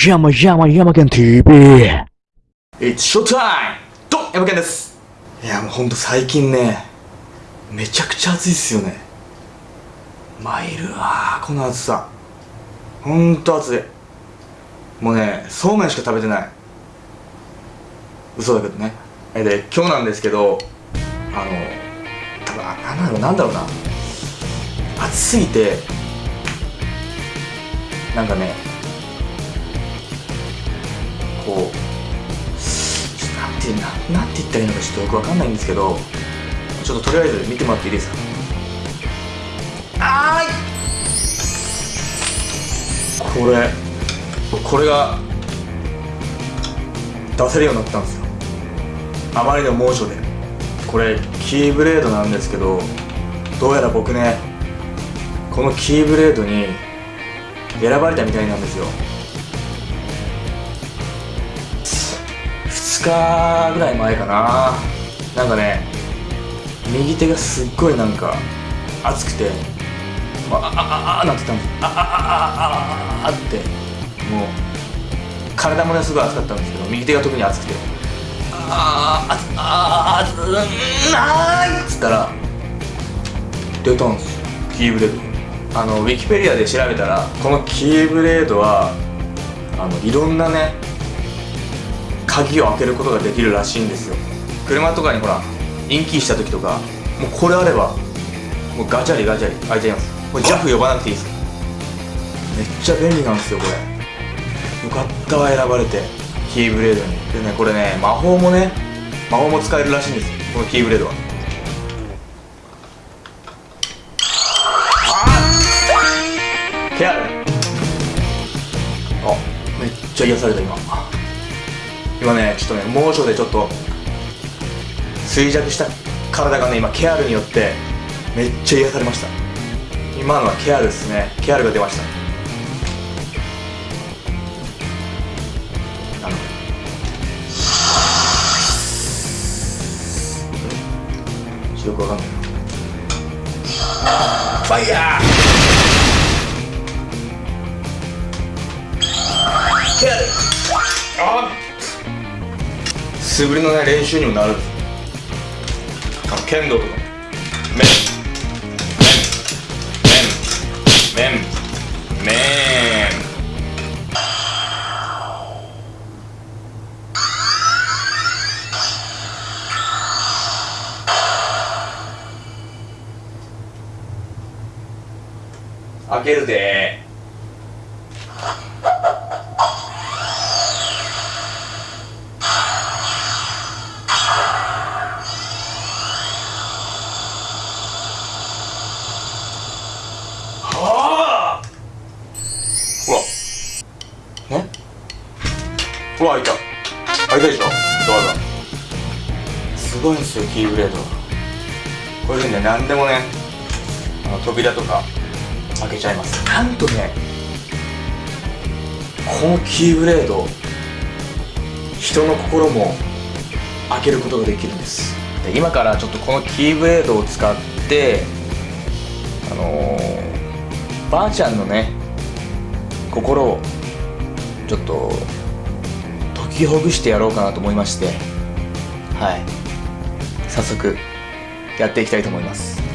山山山県 TV! It's showtime! どん山健です!いやもうほんと最近ねめちゃくちゃ暑いっすよね。参るわこの暑さ。ほんと暑い。もうねそうめんしか食べてない。嘘だけどね。えで今日なんですけどあの多分あなんだろうなんだろうな。暑すぎてなんかねこうちょっとなんてななんて言ったらいいのかちょっとよくわかんないんですけどちょっととりあえず見てもらっていいですか？あーい！これこれが出せるようになったんですよ。あまりの猛暑で。これキーブレードなんですけどどうやら僕ねこのキーブレードに選ばれたみたいなんですよ。日ぐらい前かな。なんかね右手がすっごいなんか熱くてあああああなってたんですああああああってもう体もねすごい熱かったんですけど右手が特に熱くてあああああうんあーいっつったら出たんですよ。キーブレード。あのウィキペディアで調べたらこのキーブレードはあのいろんなね鍵を開けることができるらしいんですよ。車とかにほらインキーした時とかもうこれあればもうガチャリガチャリ開いちゃいます。これ JAF 呼ばなくていいです。めっちゃ便利なんですよこれ。よかったわ選ばれてキーブレードに。でねこれね魔法もね魔法も使えるらしいんですこのキーブレードは。あケアルあめっちゃ癒された今。今ねちょっとね猛暑でちょっと衰弱した体がね今ケアルによってめっちゃ癒されました。今のはケアルですね。ケアルが出ました。あの。よくわかんないファイヤー！ケアル！あ素振りのね練習にもなるんです剣道とかメンメンメンメンメン開けるで。ほら開いた。開いたでしょ？ドアが。すごいんですよキーブレード。こういうふうにね何でもねあの扉とか開けちゃいます。なんとねこのキーブレード人の心も開けることができるんです。で今からちょっとこのキーブレードを使ってあのー、ばあちゃんのね心をちょっときほぐしてやろうかなと思いましてはい。早速やっていきたいと思います。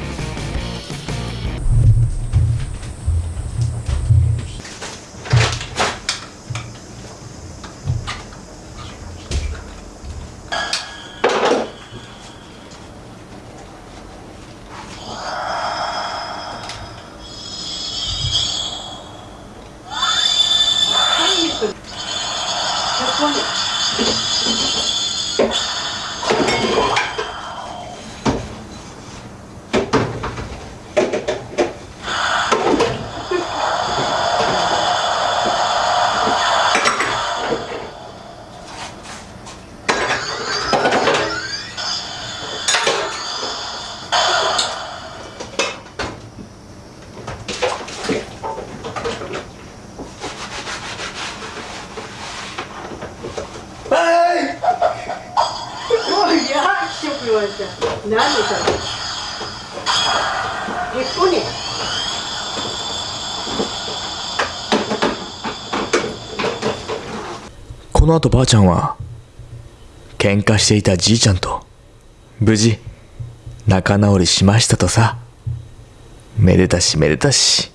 言われて「何?」「へっこね」この後ばあちゃんは喧嘩していたじいちゃんと無事仲直りしましたとさめでたしめでたし